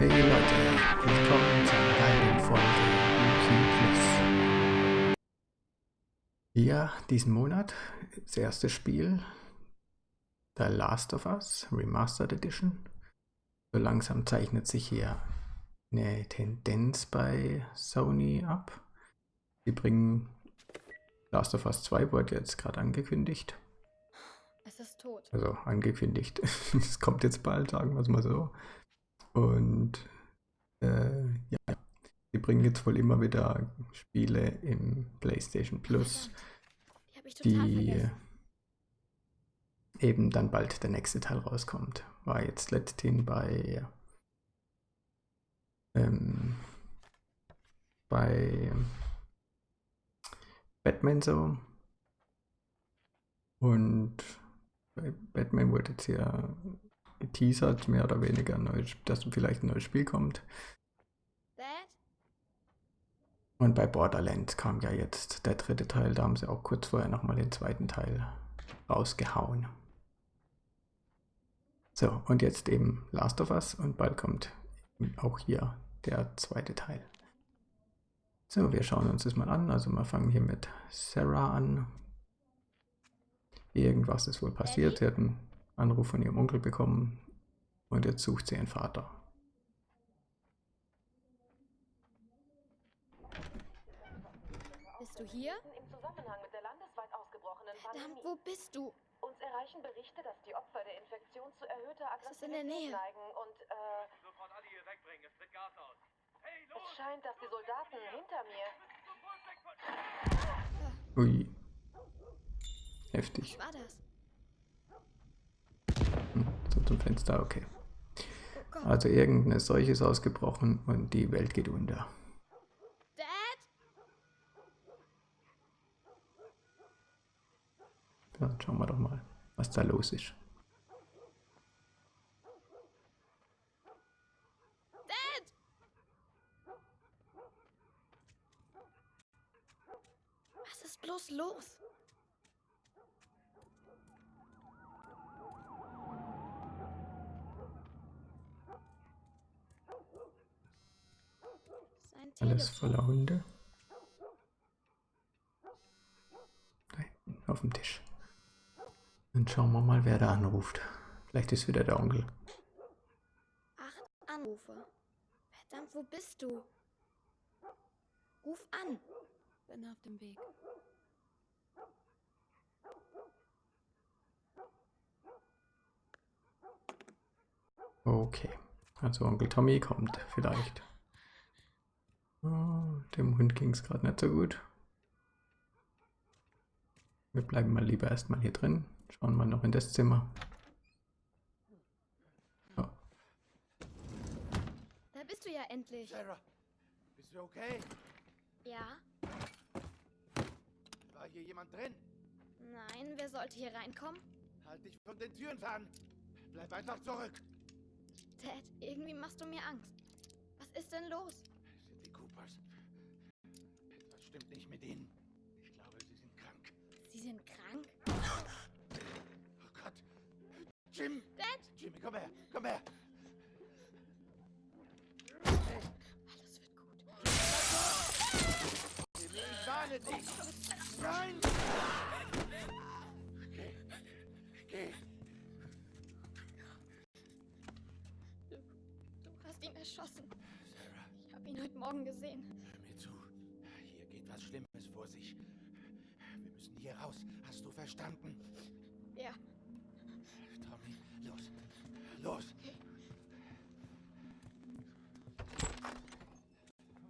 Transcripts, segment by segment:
Hey Leute, willkommen zu einer weiteren Folge Wiki Plus. Ja, diesen Monat das erste Spiel The Last of Us Remastered Edition. So langsam zeichnet sich hier eine Tendenz bei Sony ab. Sie bringen Last of Us 2 wurde jetzt gerade angekündigt. Es ist tot. Also angekündigt. Es kommt jetzt bald, sagen wir es mal so. Und äh, ja, sie bringen jetzt wohl immer wieder Spiele im PlayStation Plus, Die die eben dann bald der nächste Teil rauskommt. War jetzt letzthin bei ähm, bei Batman so. Und bei Batman wurde jetzt ja geteasert, mehr oder weniger, neues, dass vielleicht ein neues Spiel kommt. Und bei Borderlands kam ja jetzt der dritte Teil, da haben sie auch kurz vorher nochmal den zweiten Teil rausgehauen. So, und jetzt eben Last of Us und bald kommt auch hier der zweite Teil. So, wir schauen uns das mal an. Also wir fangen hier mit Sarah an. Irgendwas ist wohl passiert. Sie hat einen Anruf von ihrem Onkel bekommen und jetzt sucht sie ihren Vater. Bist du hier? Im Zusammenhang mit der landesweit ausgebrochenen Verdammt, Pandemie. wo bist du? Uns erreichen Berichte, dass die Opfer der Infektion zu erhöhter ist in der Aggressivität Nähe. neigen und äh, Sofort alle hier wegbringen, es tritt Gas aus. Hey, es los! scheint, dass die Soldaten hinter mir von... Ui. Heftig. Was war das? Hm, so zum Fenster, okay. Also irgendeine Seuche ist ausgebrochen und die Welt geht unter. Dad? Ja, schauen wir doch mal, was da los ist. Dad? Was ist bloß los? Sein Alles voller Hunde. Da hinten auf dem Tisch. Dann schauen wir mal, wer da anruft. Vielleicht ist wieder der Onkel. Acht Anrufe. Verdammt, wo bist du? Ruf an. Bin auf dem Weg. Okay. Also Onkel Tommy kommt vielleicht. Oh, dem Hund ging es gerade nicht so gut. Wir bleiben mal lieber erstmal hier drin. Schauen mal noch in das Zimmer. So, Da bist du ja endlich. Sarah, bist du okay? Ja? War hier jemand drin? Nein, wer sollte hier reinkommen? Halt dich von den Türen fern. Bleib einfach zurück. Dad, irgendwie machst du mir Angst. Was ist denn los? Coopers. Etwas stimmt nicht mit ihnen. Ich glaube, sie sind krank. Sie sind krank? Oh Gott. Jim! Dad! Jimmy, komm her! Komm her! Alles wird gut. Jimmy, ich warne dich! Nein! Geh. Geh. Du hast ihn erschossen. Sarah, Ich habe ihn heute Morgen gesehen. hör mir zu. Hier geht was Schlimmes vor sich. Wir müssen hier raus. Hast du verstanden? Ja. Tommy, los. Los.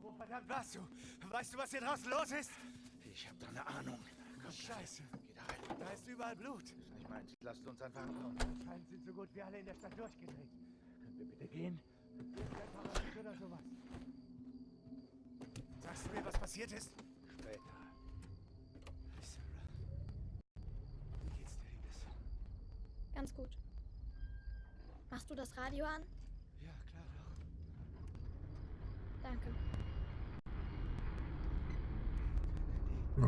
Wo verdammt warst du? Weißt du, was hier draußen los ist? Ich hab da eine Ahnung. Komm, Scheiße. Geh da rein. Da ist überall Blut. Das ist nicht meins. Lasst uns einfach kommen. Anscheinend sind so gut wie alle in der Stadt durchgedreht. Können wir bitte gehen? Oder sowas. Sagst du mir, was passiert ist? Später. Sarah. Wie geht's dir, Liebes? Ganz gut. Machst du das Radio an? Ja, klar doch. Danke.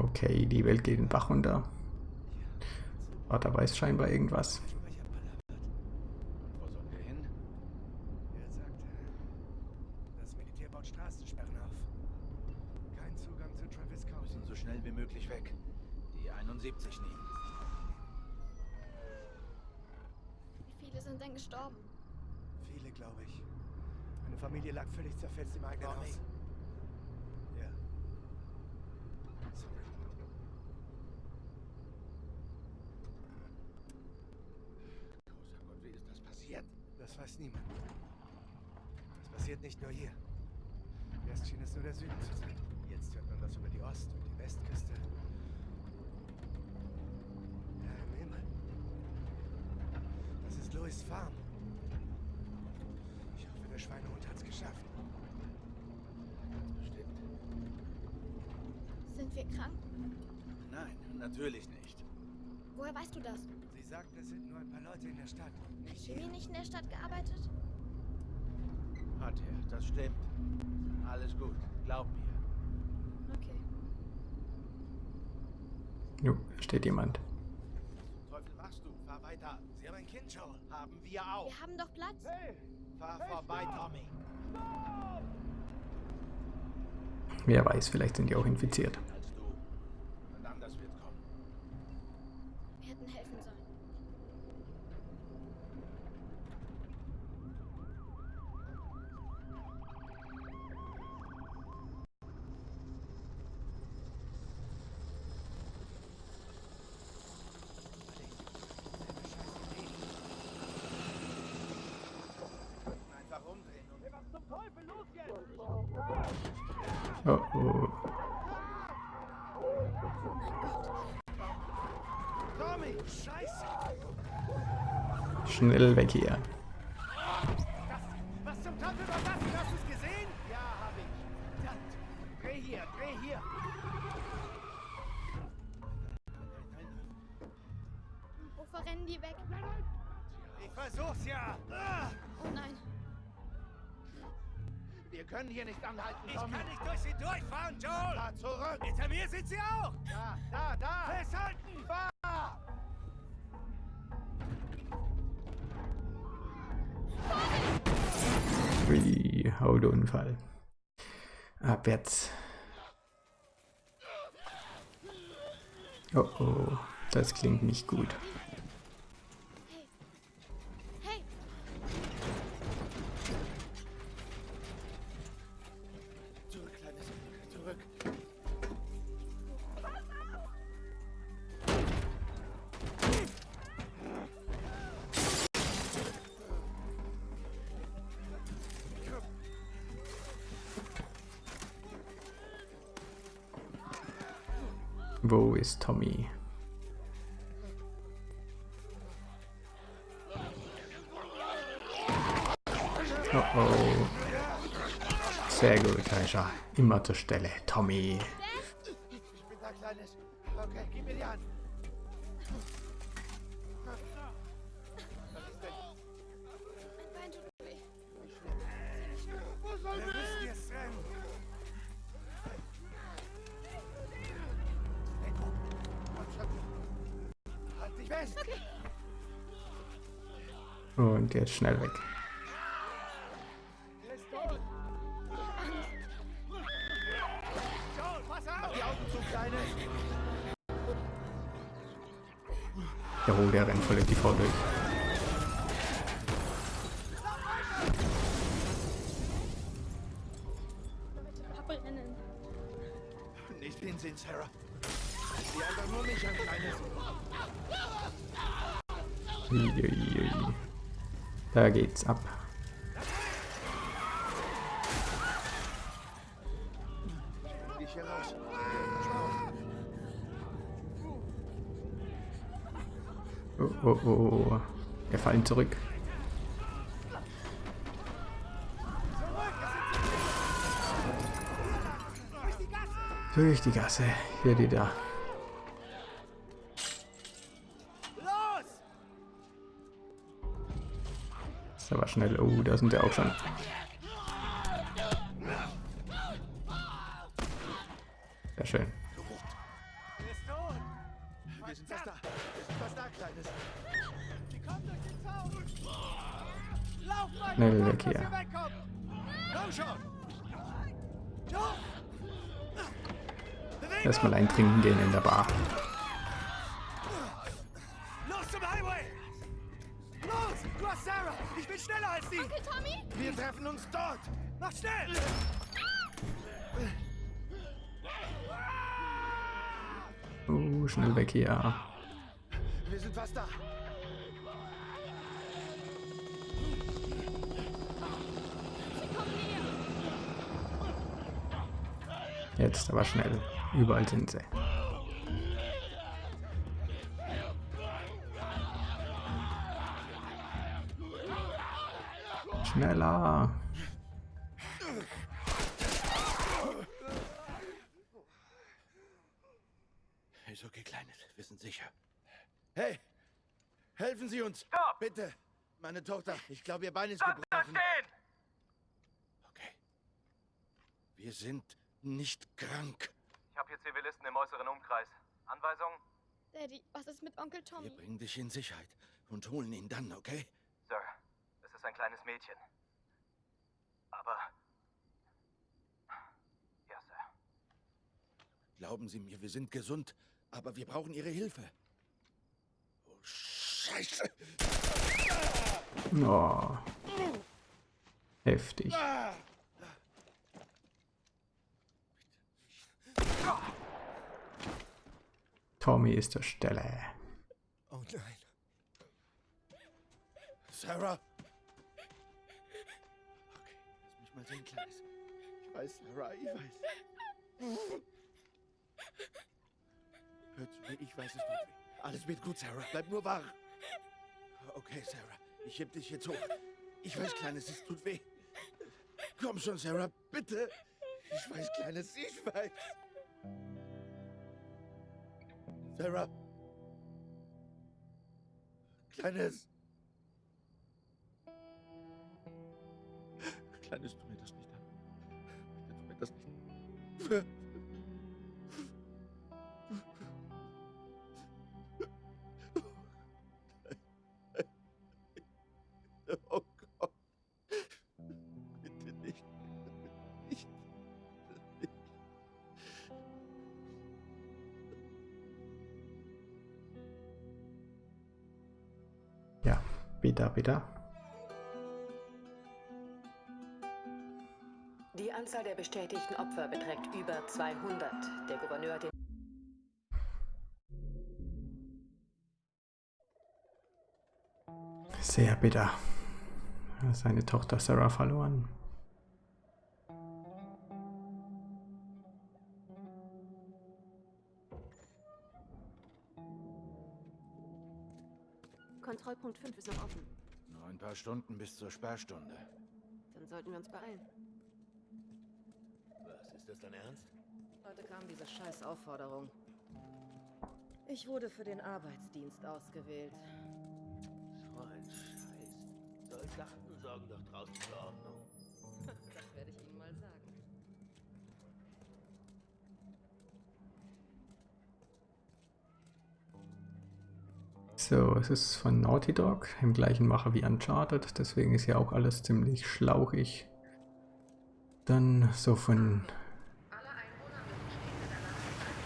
okay, die Welt geht den Bach runter. Vater weiß scheinbar irgendwas. Das stimmt. Alles gut. Glaub mir. Okay. Jo, steht jemand. Teufel machst du? Fahr weiter. Sie haben ein Kind schon. Haben wir auch. Wir haben doch Platz. Hey, fahr hey, vorbei, stopp. Tommy. Stopp. Wer weiß, vielleicht sind die auch infiziert. schnell weg hier. Autounfall. Abwärts. Oh oh, das klingt nicht gut. Wo ist Tommy? Oh oh. Sehr gut, da ist. Immer zur Stelle. Tommy. jetzt schnell weg. Jawohl, der rennt voll die Frau durch. Da geht's ab. Oh, oh, oh, oh. Wir fallen zurück. Durch die Gasse. Hier, die da. schnell. Oh, da sind wir auch schon. Hier. Wir sind fast da. Jetzt aber schnell. Überall sind sie. Ist okay, Kleines. Wir sind sicher. Hey! Helfen Sie uns! Stopp! Bitte! Meine Tochter, ich glaube, ihr Bein ist da gebrochen. stehen! Okay. Wir sind nicht krank. Ich habe hier Zivilisten im äußeren Umkreis. Anweisung? Daddy, was ist mit Onkel Wir Tommy? bringen dich in Sicherheit und holen ihn dann, okay? Sir, es ist ein kleines Mädchen. Aber... Ja, Sir. Glauben Sie mir, wir sind gesund, aber wir brauchen Ihre Hilfe. Oh, Scheiße! Oh. Heftig. Tommy ist der Stelle. Oh nein. Sarah? Okay, lass mich mal sehen, Kleines. Ich weiß, Sarah, ich weiß. Hör zu mir, ich weiß, es weh. Alles wird gut, Sarah. Bleib nur wach. Okay, Sarah, ich heb dich jetzt hoch. Ich weiß, Kleines, es tut weh. Komm schon, Sarah, bitte. Ich weiß, Kleines, ich weiß. Sarah. Kleines. Kleines, tu mir das nicht an. Bitte tu mir das nicht. Oh Bitte, bitte. Die Anzahl der bestätigten Opfer beträgt über 200. Der Gouverneur hat den Sehr bitter. Er Seine Tochter Sarah verloren. Noch offen. Nur ein paar Stunden bis zur Sperrstunde. Dann sollten wir uns beeilen. Was, ist das dein Ernst? Heute kam diese scheiß Aufforderung. Ich wurde für den Arbeitsdienst ausgewählt. So ein Scheiß. Soldaten sorgen doch draußen für Ordnung. So, es ist von Naughty Dog, im gleichen Macher wie Uncharted, deswegen ist ja auch alles ziemlich schlauchig. Dann so von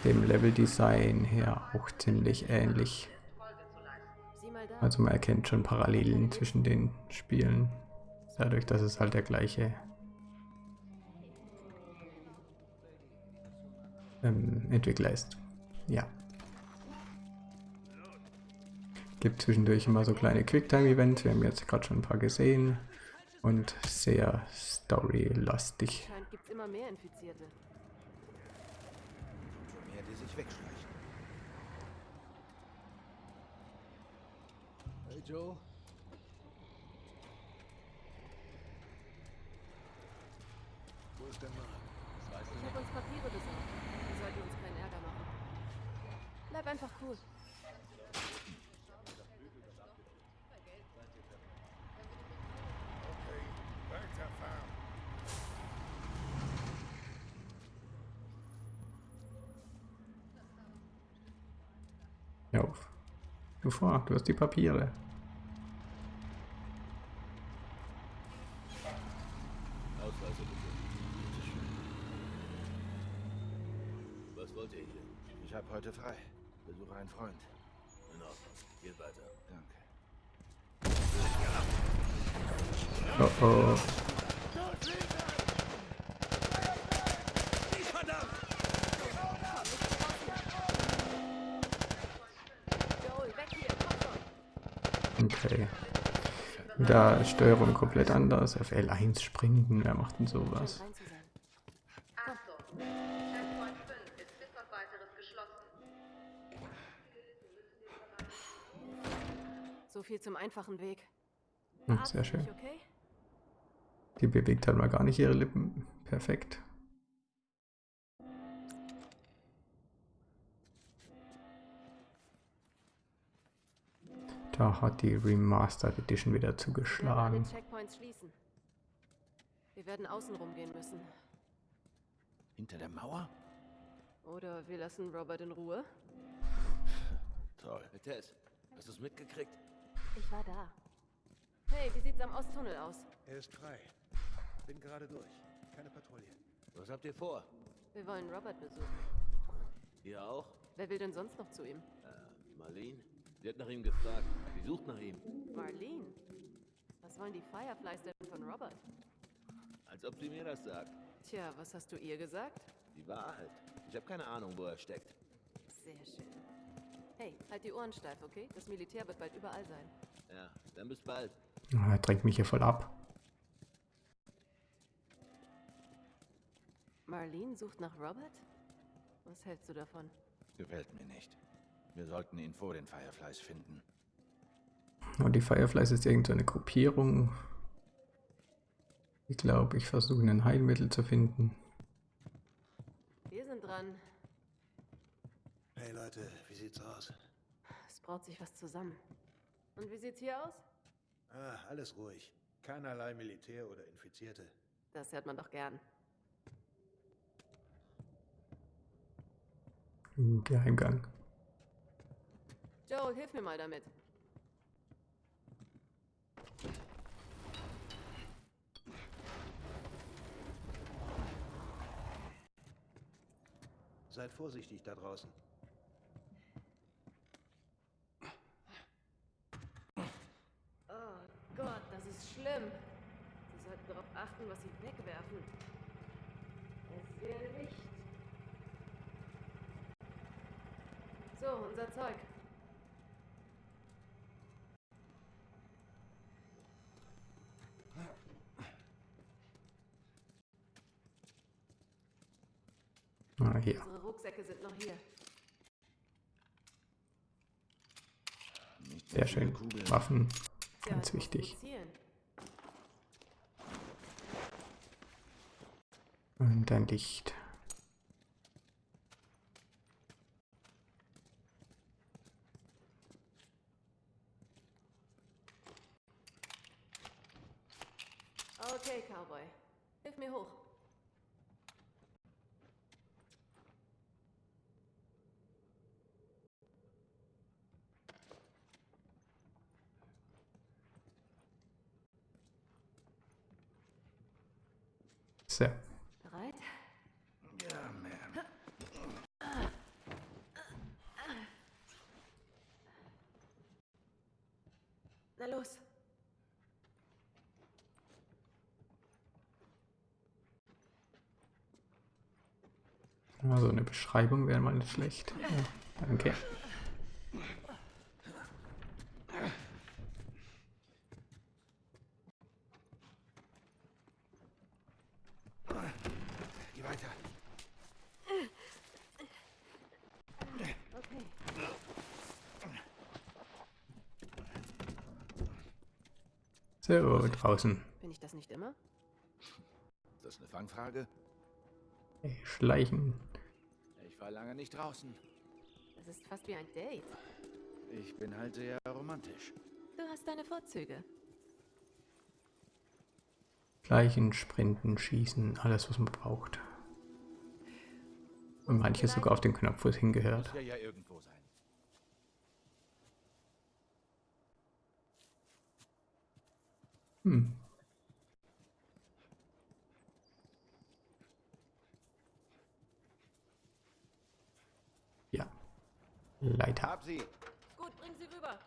dem Leveldesign her auch ziemlich ähnlich. Also man erkennt schon Parallelen zwischen den Spielen, dadurch, dass es halt der gleiche ähm, Entwickler ist. Ja. Gibt zwischendurch immer so kleine Quicktime-Events, wir haben jetzt gerade schon ein paar gesehen und sehr storylastig. Scheint gibt's immer mehr Infizierte. Mehr, die sich wegschleichen. Hey Joe. Wo ist der Mann? Ich habe uns Papiere besorgt. Wir sollten uns keinen Ärger machen. Bleib einfach cool. Hör auf. Du vor, du hast die Papiere. Ausweise bitte. Was wollt ihr hier? Ich habe heute frei. Besuche einen Freund. In Ordnung. Geht weiter. Danke. Oh oh. Joel, weg hier, komm schon. Okay. Da ist Steuerung komplett anders. Auf L1 springen, wer macht denn sowas? Rein zu sein. Achtung! Checkpoint 5 ist bis auf weiteres geschlossen. So viel zum einfachen Weg. Hm, sehr schön. Die bewegt halt mal gar nicht ihre Lippen. Perfekt. Da hat die Remastered Edition wieder Wir werden alle zugeschlagen. Wir werden außen rumgehen müssen. Hinter der Mauer? Oder wir lassen Robert in Ruhe. Toll. Hey, Tess, hast du es mitgekriegt? Ich war da. Hey, wie sieht's am Osttunnel aus? Er ist frei. Bin gerade durch. Keine Patrouille. Was habt ihr vor? Wir wollen Robert besuchen. Ihr auch? Wer will denn sonst noch zu ihm? Äh, Marlene? Sie hat nach ihm gefragt. Sie sucht nach ihm. Marlene. Was wollen die Fireflies denn von Robert? Als ob sie mir das sagt. Tja, was hast du ihr gesagt? Die Wahrheit. Ich habe keine Ahnung, wo er steckt. Sehr schön. Hey, halt die Ohren steif, okay? Das Militär wird bald überall sein. Ja, dann bis bald. Er drängt mich hier voll ab. Marlene sucht nach Robert? Was hältst du davon? Gefällt mir nicht. Wir sollten ihn vor den Fireflies finden. Und die Fireflies ist irgendeine Gruppierung. Ich glaube, ich versuche ein Heilmittel zu finden. Wir sind dran. Hey Leute, wie sieht's aus? Es braut sich was zusammen. Und wie sieht's hier aus? Ah, alles ruhig. Keinerlei Militär oder Infizierte. Das hört man doch gern. Geheimgang. Joel, hilf mir mal damit. Seid vorsichtig da draußen. Oh Gott, das ist schlimm. Sie sollten darauf achten, was sie wegwerfen. Es wäre nicht. So, unser Zeug. Ah, hier. Unsere Rucksäcke sind noch hier. Sehr schön. Waffen. Ganz du wichtig. Und ein Licht. Okay, Cowboy. Hilf mir hoch. So. Bereit? Ja, Ma'am. Na los. Also eine Beschreibung wäre mal nicht schlecht. Ja, danke. Geh weiter. Okay. So, draußen. Bin ich das nicht immer? Ist das eine Fangfrage? Hey, Schleichen. Ich war lange nicht draußen. Das ist fast wie ein Date. Ich bin halt sehr romantisch. Du hast deine Vorzüge. Schleichen, Sprinten, Schießen, alles was man braucht. Und manche sogar auf den Knopf, wo es hingehört. Muss ja ja irgendwo sein. Hm. Leiter. Hab sie. Gut, bring sie rüber.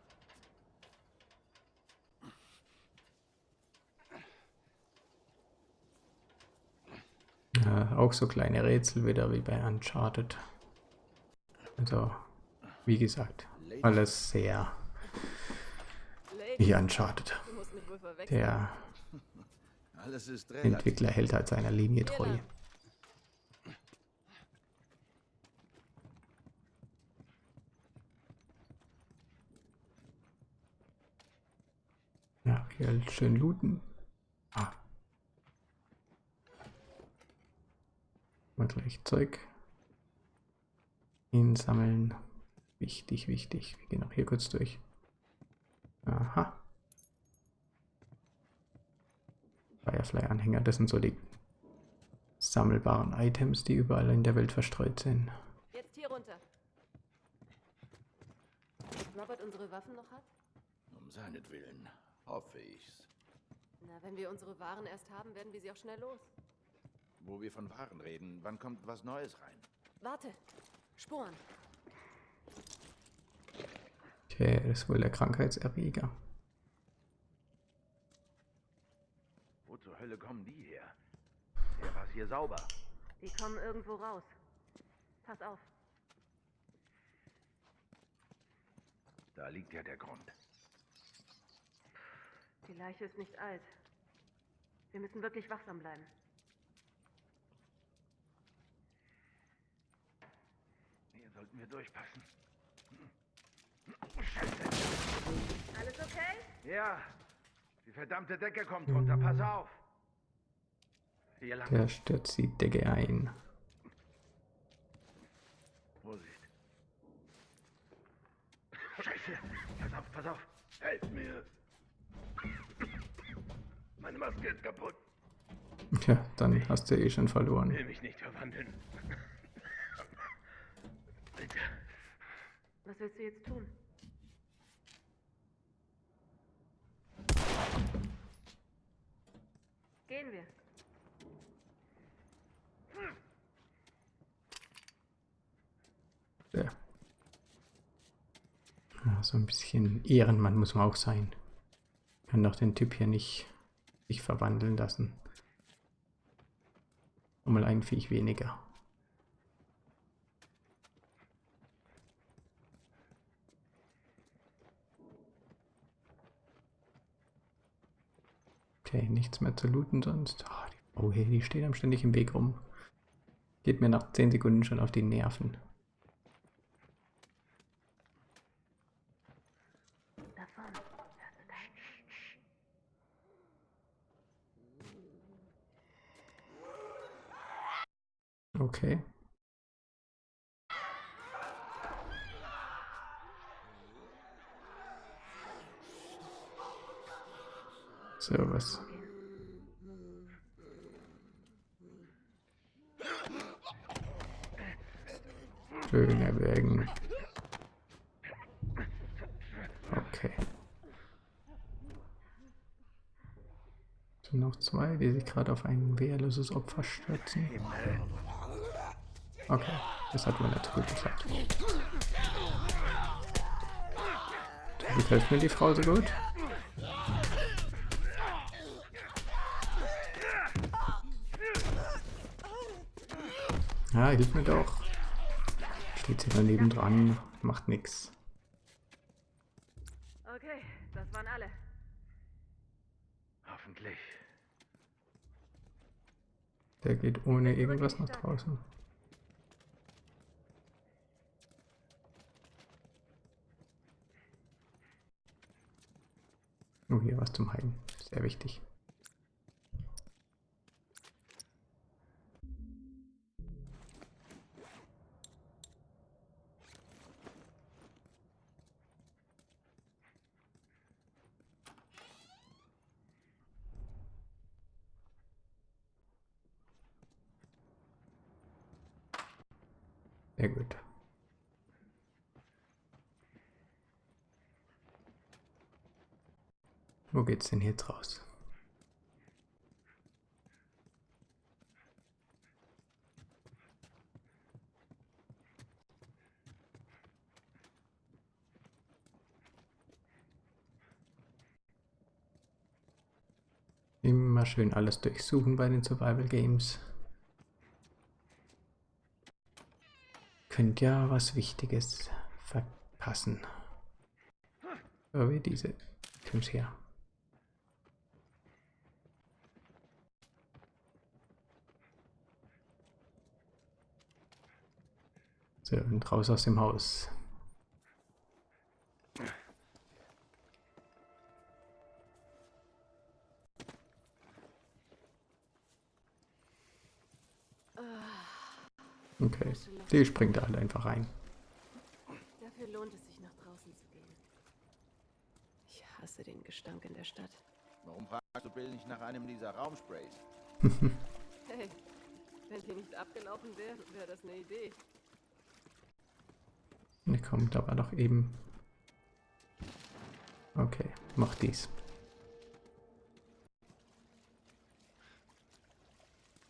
Ja, auch so kleine Rätsel wieder wie bei Uncharted. Also, wie gesagt, alles sehr wie Uncharted. du musst mich wohl verwechseln. Der. Entwickler hält halt seiner Linie treu. Ja, hier halt schön looten. Ah. Mal gleich Zeug einsammeln. Wichtig, wichtig. Wir gehen auch hier kurz durch. Aha. Firefly-Anhänger, das sind so die sammelbaren Items, die überall in der Welt verstreut sind. Jetzt hier runter. Ob Robert unsere Waffen noch hat? Um seinetwillen. Hoffe ich's. Na, wenn wir unsere Waren erst haben, werden wir sie auch schnell los. Wo wir von Waren reden, wann kommt was Neues rein? Warte. Sporen. Okay, das ist wohl der Krankheitserreger. Zur Hölle kommen die her? Der war's hier sauber. Die kommen irgendwo raus. Pass auf. Da liegt ja der Grund. Die Leiche ist nicht alt. Wir müssen wirklich wachsam bleiben. Hier sollten wir durchpassen. Alles okay? Ja, die verdammte Decke kommt runter. Pass auf. Der stürzt die Decke ein. Vorsicht. Scheiße. Pass auf, pass auf. Helf mir. Meine Maske ist kaputt. Ja, dann hast du eh schon verloren. Will mich nicht verwandeln. Bitte. Was willst du jetzt tun? Gehen wir. Ja. Ja, so ein bisschen Ehrenmann muss man auch sein. Kann doch den Typ hier nicht sich verwandeln lassen. Und mal ein Viech weniger. Okay, nichts mehr zu looten sonst. Ah, die Frau die steht am ständig im Weg rum. Geht mir nach 10 Sekunden schon auf die Nerven. Davon. Okay. So, was? Schön erwägen. Okay. Sind noch zwei, die sich gerade auf ein wehrloses Opfer stürzen. Okay, das hat so gut geklappt. Wie gefällt mir die Frau so gut? Ja, hilf mir doch. Steht sie daneben dran, macht nix. Okay, das waren alle. Hoffentlich. Der geht ohne irgendwas nach draußen. Oh, hier was zum Heilen. Sehr wichtig. Sehr gut. Wo geht's denn jetzt raus? Immer schön alles durchsuchen bei den Survival Games. Könnte ja was Wichtiges verpassen. So wie diese. Komm's her. So, und raus aus dem Haus. Okay, die springt halt einfach rein. Dafür lohnt es sich, nach draußen zu gehen. Ich hasse den Gestank in der Stadt. Warum fragst du Bill nicht nach einem dieser Raumsprays? Hey, wenn die nicht abgelaufen wären, wäre das eine Idee. Ne, kommt aber doch eben. Okay, mach dies.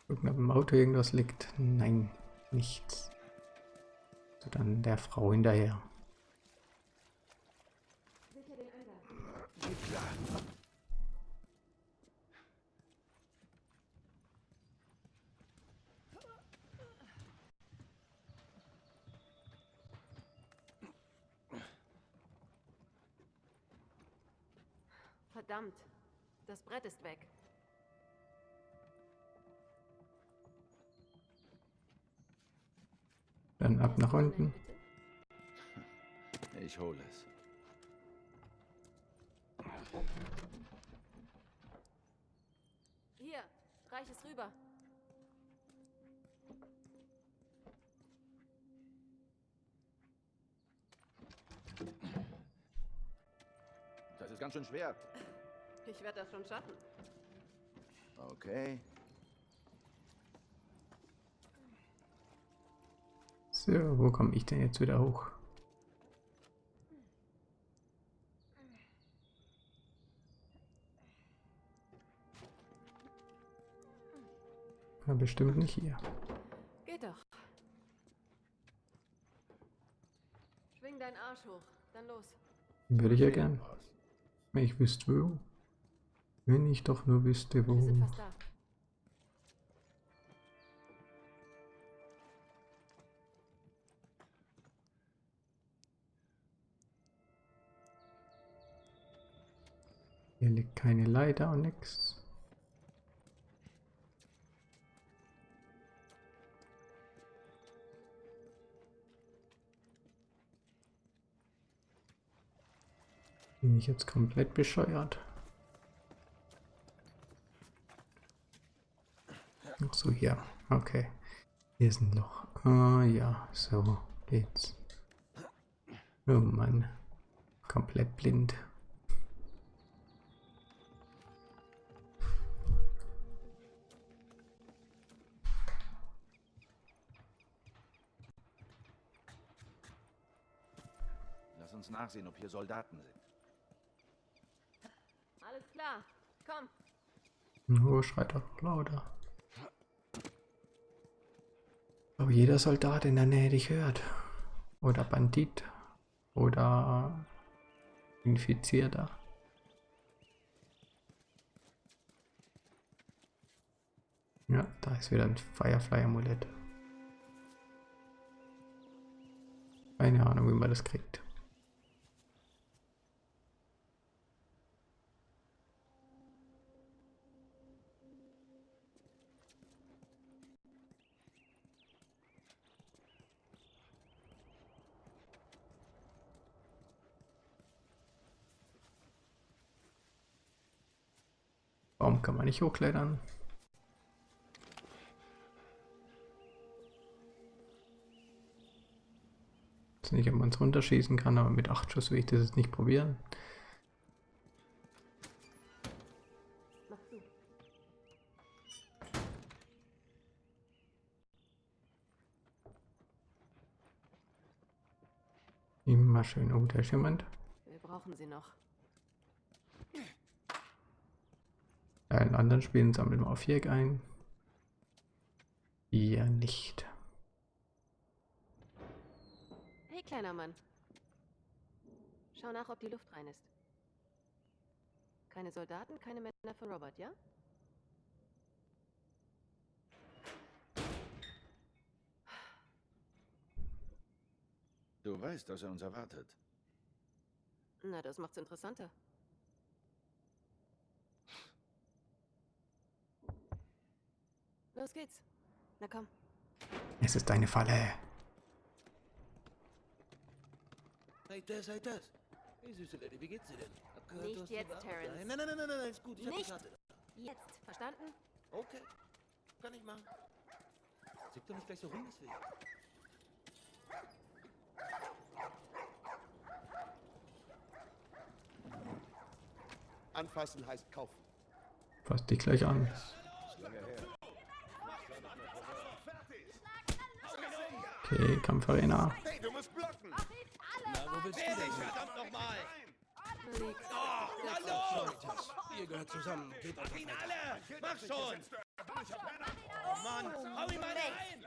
Gucken, ob im Auto irgendwas liegt. Nein, nichts. So, dann der Frau hinterher. Verdammt, das Brett ist weg. Dann ab nach unten. Ich hole es. Hier, reich es rüber. Das ist ganz schön schwer. Ich werde das schon schaffen. Okay. So, wo komme ich denn jetzt wieder hoch? Ja, bestimmt nicht hier. Geht doch. Schwing deinen Arsch hoch. Dann los. Würde ich ja gern. Wenn ich wüsste wo. Wenn ich doch nur wüsste Wir sind wo. fast da. Hier liegt keine Leiter und nix. Bin ich jetzt komplett bescheuert? Ach so, hier. Okay. Hier ist ein Loch. Ah ja, so geht's. Oh Mann. Komplett blind. Uns nachsehen, ob hier Soldaten sind. Alles klar. Komm. Oh, schreit doch lauter. Aber jeder Soldat in der Nähe dich hört. Oder Bandit. Oder Infizierter. Ja, da ist wieder ein Firefly-Amulett. Keine Ahnung, wie man das kriegt. Warum kann man nicht hochklettern? Ich weiß nicht, ob man es runterschießen kann, aber mit 8 Schuss will ich das jetzt nicht probieren. Immer schön. Oh, da ist jemand. Wir brauchen sie noch. In anderen Spielen sammeln wir auf Viereck ein. Hier nicht. Hey, kleiner Mann. Schau nach, ob die Luft rein ist. Keine Soldaten, keine Männer für Robert, ja? Du weißt, dass er uns erwartet. Na, das macht's interessanter. Los geht's. Na komm. Es ist eine Falle. Seid das, seid das. Hey, süße Lady, wie geht's dir denn? Hab gehört, Nicht du hast jetzt, Terrence. Nein, nein, nein, nein, nein, ist gut. Ich hab Nicht. Karte. Jetzt. Verstanden? Okay, kann ich machen. Zick doch nicht gleich so rum, deswegen. Anfassen heißt kaufen. Fass dich gleich an. Okay, Kampfarena. Hey, du musst blocken! Na, wo willst du denn? Verdammt nochmal! Los! Ihr gehört zusammen. Einfach Ihn alle! Mach schon! Oh Mann! Hau ihn mal rein!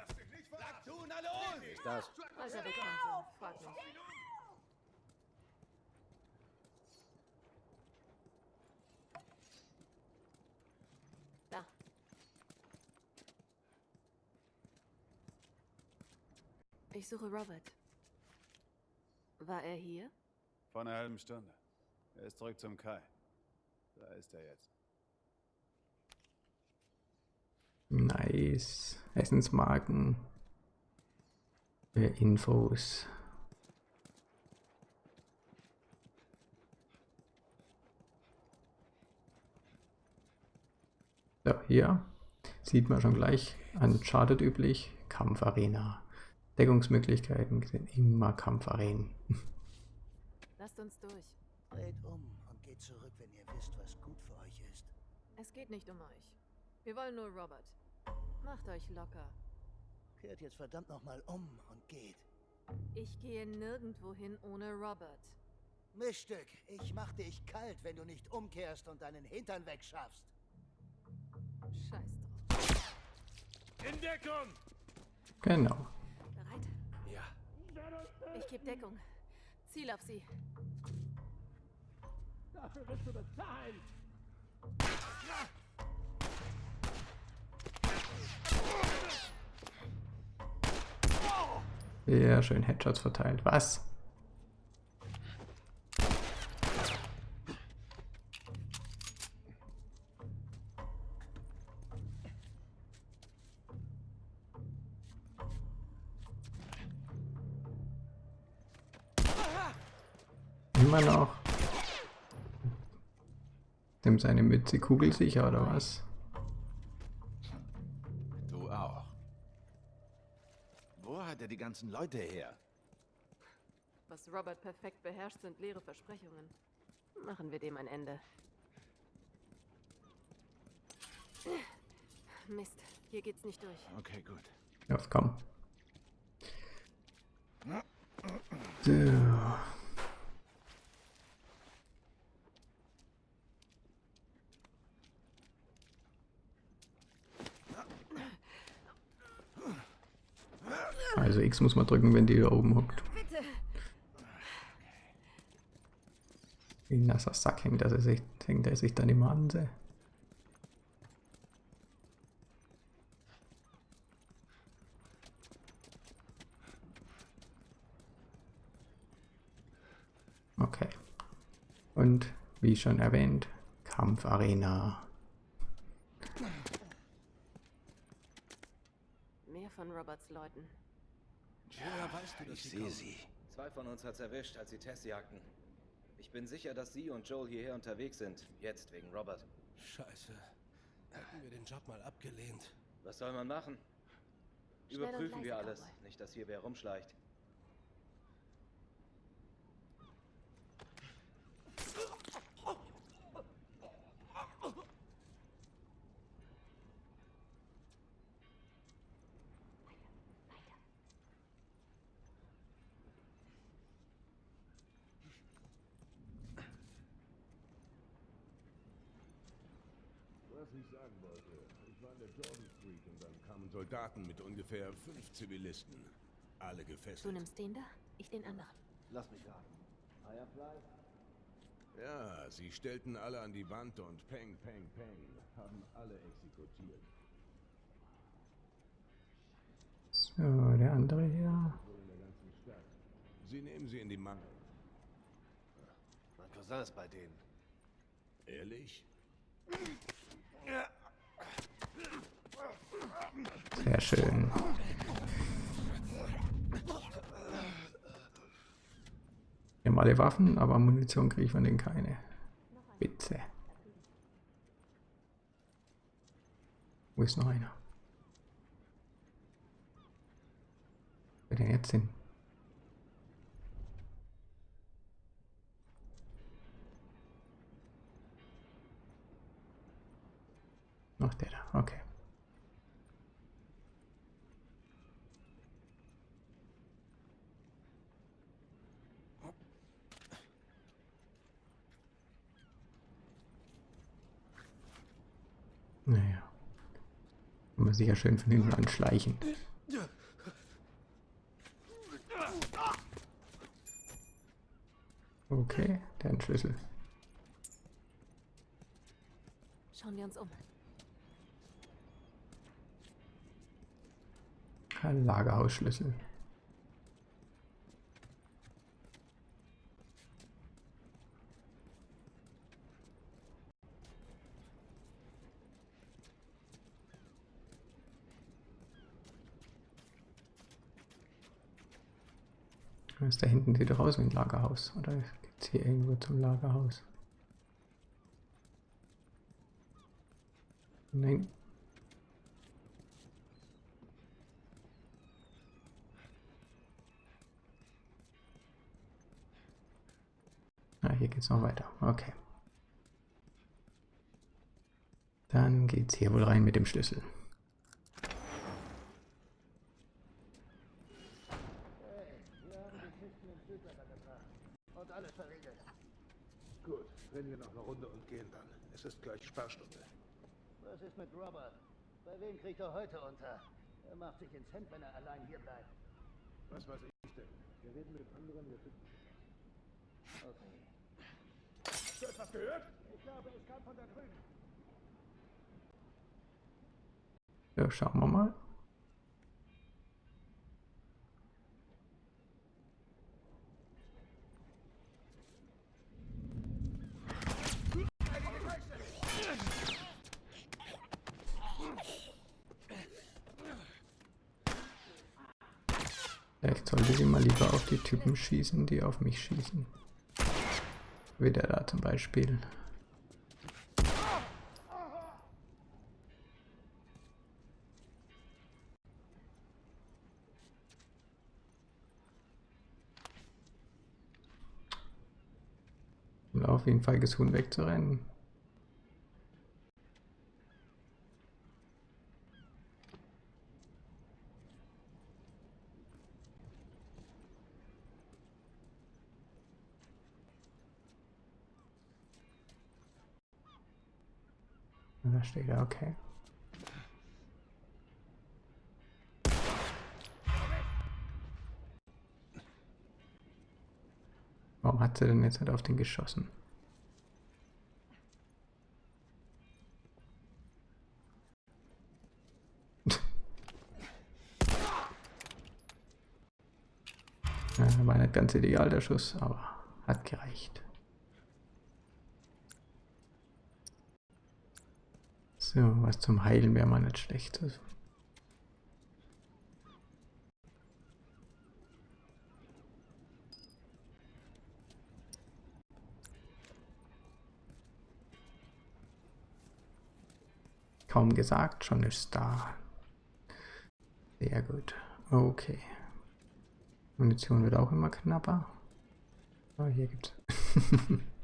Sag zu, na los! Das. Als er wegkam, frag mich. Ich suche Robert. War er hier? Vor einer halben Stunde. Er ist zurück zum Kai. Da ist er jetzt. Nice. Essensmarken. Für Infos. So, hier sieht man schon gleich Uncharted üblich. Kampfarena. Deckungsmöglichkeiten sind immer Kampfarenen. Lasst uns durch. Dreht um und geht zurück, wenn ihr wisst, was gut für euch ist. Es geht nicht um euch. Wir wollen nur Robert. Macht euch locker. Kehrt jetzt verdammt nochmal um und geht. Ich gehe nirgendwo hin ohne Robert. Mischstück, ich mach dich kalt, wenn du nicht umkehrst und deinen Hintern wegschaffst. Scheiß drauf. In Deckung! Genau. Ich gebe Deckung. Ziel auf sie. Dafür wirst du bezahlen. Sehr schön Headshots verteilt. Was? Immer noch. Dem seine Mütze kugelsicher oder was? Du auch. Wo hat er die ganzen Leute her? Was Robert perfekt beherrscht, sind leere Versprechungen. Machen wir dem ein Ende. Mist, hier geht's nicht durch. Okay, gut. Los, komm. So. Also X muss man drücken, wenn die hier oben hockt. Wie ein nasser Sack hängt, er sich, hängt er sich dann immer an. se. Okay. Und wie schon erwähnt, Kampfarena. Mehr von Roberts Leuten. Woher weißt du, dass Ich sie sehe sie. Zwei von uns hat's erwischt, als sie Tess jagten. Ich bin sicher, dass sie und Joel hierher unterwegs sind. Jetzt wegen Robert. Scheiße. Hätten wir den Job mal abgelehnt. Was soll man machen? Überprüfen wir alles. Nicht, dass hier wer rumschleicht. Was ich sagen wollte, ich war in der Jordan Street Soldaten mit ungefähr fünf Zivilisten. Alle Du gefesselt. nimmst den da, ich den anderen. Lass mich raten. Firefly? Ja, sie stellten alle an die Wand und Peng, Peng, Peng, haben alle exekutiert. So, der andere hier. Sie nehmen sie in die Mangel. Mein Cousin ist bei denen. Ehrlich? Sehr schön. Wir haben alle Waffen, aber Munition kriege ich von denen keine. Bitte. Wo ist noch einer? Wer denn jetzt hin? Ach, der da, okay. Kann man sich ja schön von hinten anschleichen. Okay, der Schlüssel. Schauen wir uns um. Lagerhausschlüssel. Ist da hinten sieht doch aus wie ein Lagerhaus. Oder geht's hier irgendwo zum Lagerhaus? Nein. Ah, hier geht's noch weiter. Okay. Dann geht's hier wohl rein mit dem Schlüssel. Und alles verriegelt. Gut, wenn wir noch eine Runde und gehen dann. Es ist gleich Sperrstunde. Was ist mit Robert? Wem kriegt er heute unter? Er macht sich ins Hemd, wenn er allein hier bleibt. Was weiß ich denn? Wir reden mit anderen, wir finden. Okay. Hast du etwas gehört? Ich glaube, es kam von da drüben. Ja, schauen wir mal. Vielleicht sollte sie mal lieber auf die Typen schießen, die auf mich schießen. Wie der da zum Beispiel. Um auf jeden Fall Huhn wegzurennen. Da steht er, okay. Warum hat sie denn jetzt halt auf den geschossen? ja, war nicht ganz ideal der Schuss, aber hat gereicht. So, was zum Heilen wäre mal nicht schlecht. Also. Kaum gesagt, schon ist da. Sehr gut. Okay. Munition wird auch immer knapper. Oh, hier gibt's.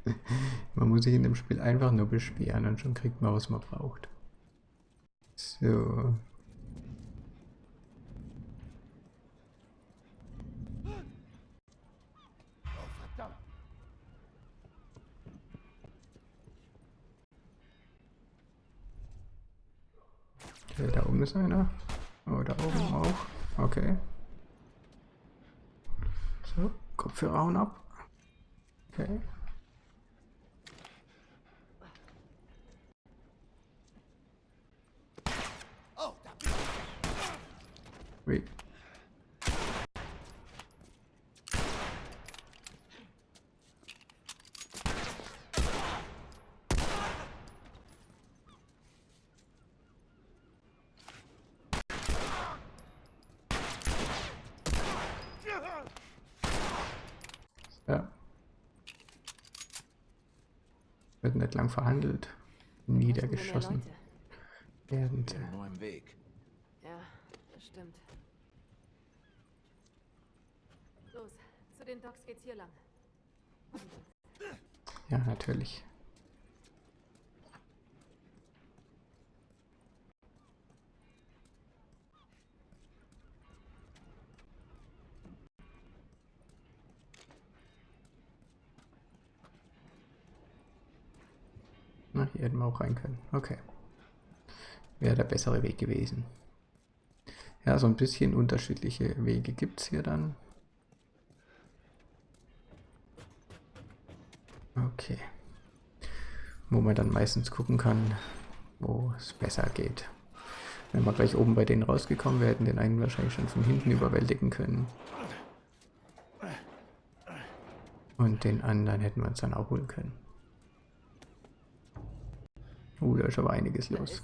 man muss sich in dem Spiel einfach nur beschweren und schon kriegt man, was man braucht. So. Okay, da oben ist einer. Oh, da oben auch. Okay. So, Kopfhörer hauen ab. Okay. Ja. Wird nicht lang verhandelt. Niedergeschossen. Werden sie. Nur im Weg. Ja, das stimmt. Los, zu den Docks geht's hier lang. Ja, natürlich. Hätten wir auch rein können. Okay. Wäre der bessere Weg gewesen. Ja, so ein bisschen unterschiedliche Wege gibt es hier dann. Okay. Wo man dann meistens gucken kann, wo es besser geht. Wenn wir gleich oben bei denen rausgekommen wären, hätten den einen wahrscheinlich schon von hinten überwältigen können. Und den anderen hätten wir uns dann auch holen können. Uh, da ist aber einiges los.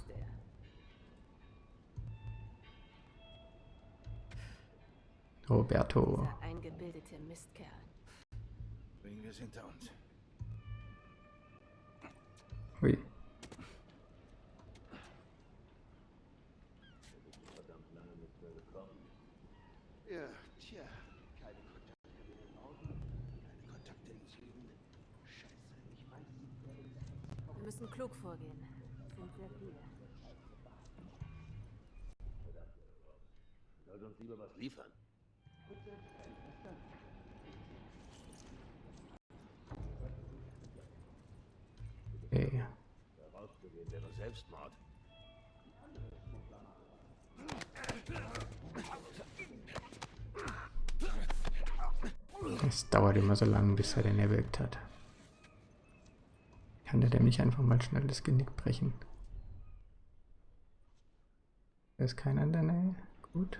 Roberto. Dieser eingebildete Mistkerl. Bringen wir es hinter uns. Hui. Ja, tja. Keine Kontakte in den Augen, keine Kontakte im Süden. Scheiße, ich weiß nicht, wer ist. Wir müssen klug vorgehen. Es sind sehr viele. Sollte uns lieber was liefern. Okay. Herauszugehen wäre Selbstmord. Es dauert immer so lange, bis er den erwirkt hat. Kann der dem nicht einfach mal schnell das Genick brechen? Da ist keiner in der Nähe. Gut.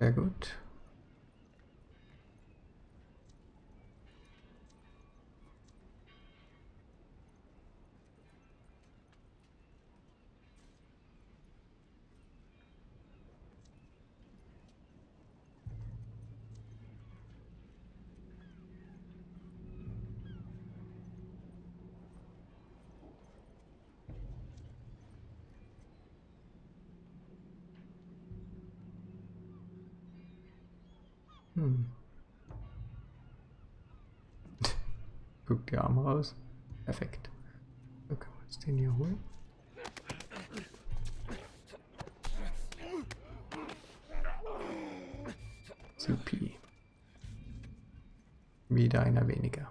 Sehr gut. Hm. Guck die Arme raus. Perfekt. So können wir uns den hier holen. Supi. Wieder einer weniger.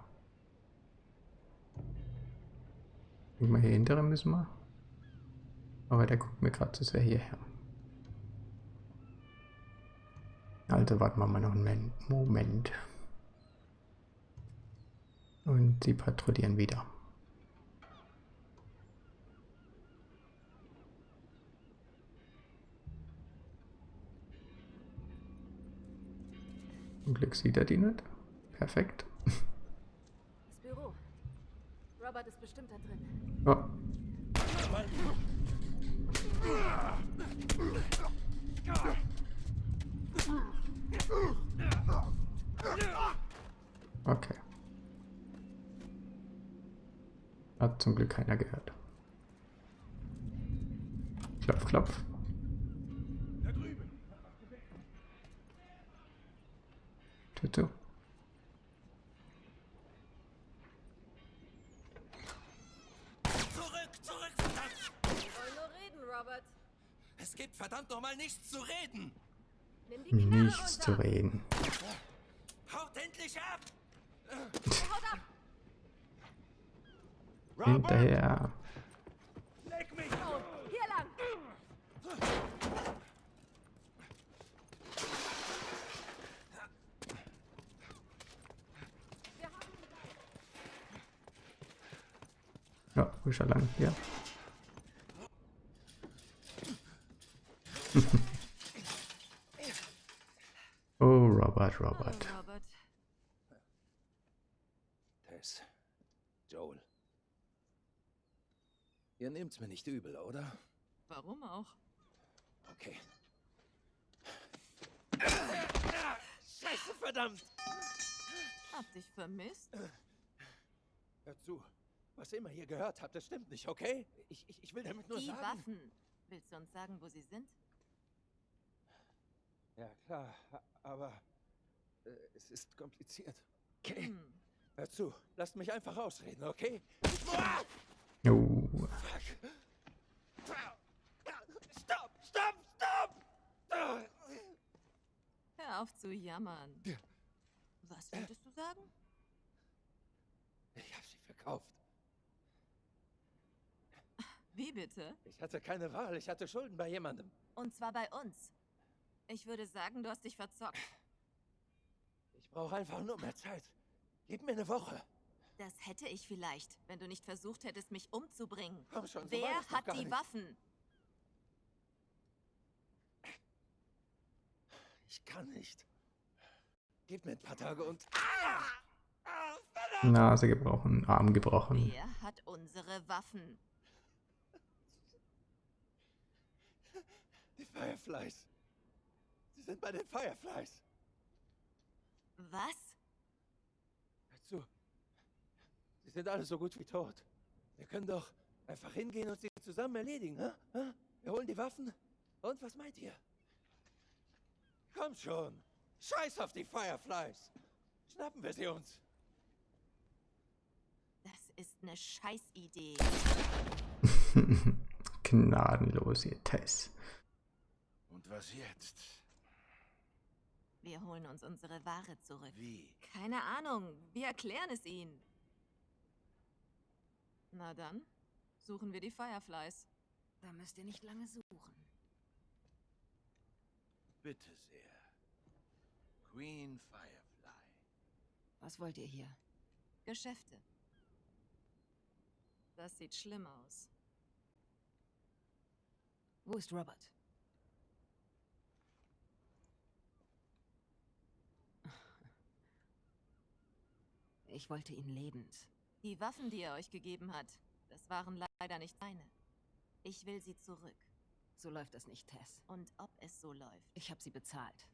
Mal hier hintere müssen wir. Aber der guckt mir gerade, das wäre hierher. Also warten wir mal noch einen Moment. Und sie patrouillieren wieder. Zum Glück sieht er die nicht. Perfekt. Das Büro. Robert ist bestimmt da drin. Oh. Okay. Hat zum Glück keiner gehört. Klopf, klopf. Tür zu. Zurück, zurück, verdammt! Wir wollen nur reden, Robert. Es gibt verdammt nochmal nichts zu reden! Nichts zu reden. Haut endlich ab! Hinterher. Leg mich! Oh, hier lang! Ja, ist er lang? Ja. oh, Robert, Robert. Tess. Joel. Ihr nehmt's mir nicht übel, oder? Warum auch? Okay. Scheiße, verdammt! Hab dich vermisst? Hör zu. Was ihr immer hier gehört habt, das stimmt nicht, okay? Ich, ich, ich will damit nur Die sagen... Waffen. Willst du uns sagen, wo sie sind? Ja, klar, aber es ist kompliziert. Okay? Hm. Hör zu, lasst mich einfach ausreden, okay? Oh. Fuck. Stopp, stopp, stopp! Hör auf zu jammern. Was wolltest du sagen? Ich hab sie verkauft. Wie bitte? Ich hatte keine Wahl, ich hatte Schulden bei jemandem. Und zwar bei uns. Ich würde sagen, du hast dich verzockt. Ich brauche einfach nur mehr Zeit. Gib mir eine Woche. Das hätte ich vielleicht, wenn du nicht versucht hättest, mich umzubringen. Komm schon, so Wer hat die nicht. Waffen? Ich kann nicht. Gib mir ein paar Tage und... Nase gebrochen, Arm gebrochen. Wer hat unsere Waffen? Die Fireflies. Sie sind bei den Fireflies. Was? Hör zu. Sie sind alle so gut wie tot. Wir können doch einfach hingehen und sie zusammen erledigen, hä? Hä? Wir holen die Waffen. Und was meint ihr? Komm schon. Scheiß auf die Fireflies. Schnappen wir sie uns. Das ist eine Scheißidee. Gnadenlos, ihr Tess. Und was jetzt? Wir holen uns unsere Ware zurück. Wie? Keine Ahnung. Wir erklären es ihnen. Na dann, suchen wir die Fireflies. Da müsst ihr nicht lange suchen. Bitte sehr. Queen Firefly. Was wollt ihr hier? Geschäfte. Das sieht schlimm aus. Wo ist Robert? Ich wollte ihn lebend. Die Waffen, die er euch gegeben hat, das waren leider nicht seine. Ich will sie zurück. So läuft das nicht, Tess. Und ob es so läuft. Ich habe sie bezahlt.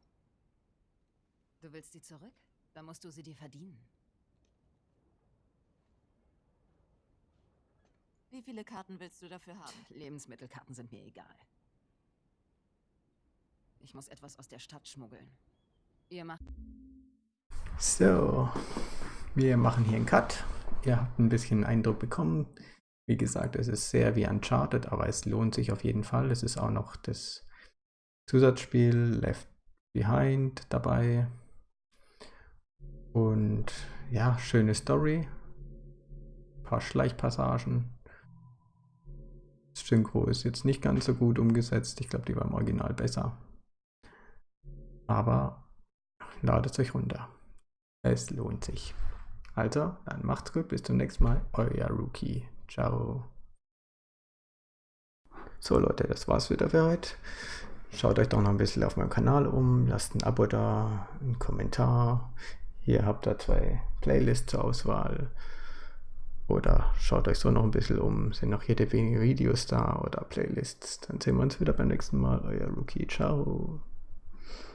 Du willst sie zurück? Dann musst du sie dir verdienen. Wie viele Karten willst du dafür haben? Lebensmittelkarten sind mir egal. Ich muss etwas aus der Stadt schmuggeln. Ihr macht... So, wir machen hier einen Cut. Ihr habt ein bisschen Eindruck bekommen. Wie gesagt, es ist sehr wie Uncharted, aber es lohnt sich auf jeden Fall. Es ist auch noch das Zusatzspiel Left Behind dabei. Und ja, schöne Story. Ein paar Schleichpassagen. Das Synchro ist jetzt nicht ganz so gut umgesetzt. Ich glaube, die war im Original besser. Aber ladet euch runter. Es lohnt sich. Also, dann macht's gut, bis zum nächsten Mal. Euer Rookie. Ciao. So Leute, das war's wieder für heute. Schaut euch doch noch ein bisschen auf meinem Kanal um, lasst ein Abo da, einen Kommentar. Hier habt ihr zwei Playlists zur Auswahl. Oder schaut euch so noch ein bisschen um, sind noch jede wenige Videos da oder Playlists. Dann sehen wir uns wieder beim nächsten Mal. Euer Rookie. Ciao.